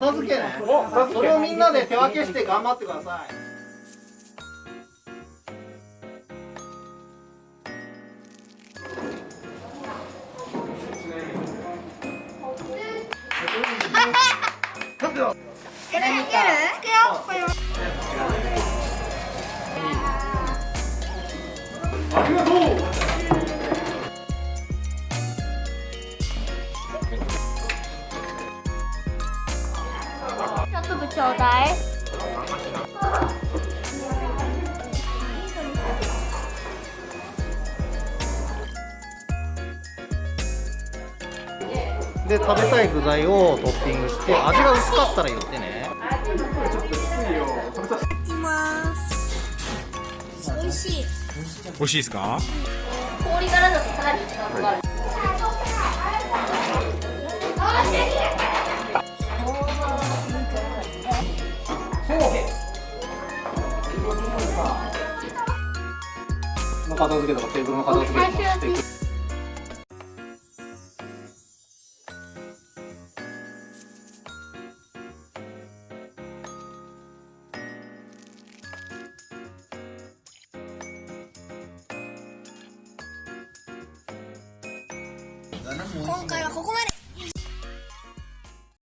片付けね。それをみんなで手分けして頑張ってください。ありがとう。ちょっと部ちょうだいで食べたい具材をトッピングして味が薄かったら言ってね。いきます。美味しい。美味しいですか？氷からだとさらに時間かかるの片付けとかテーブルの片付けとかしていく今回はここまで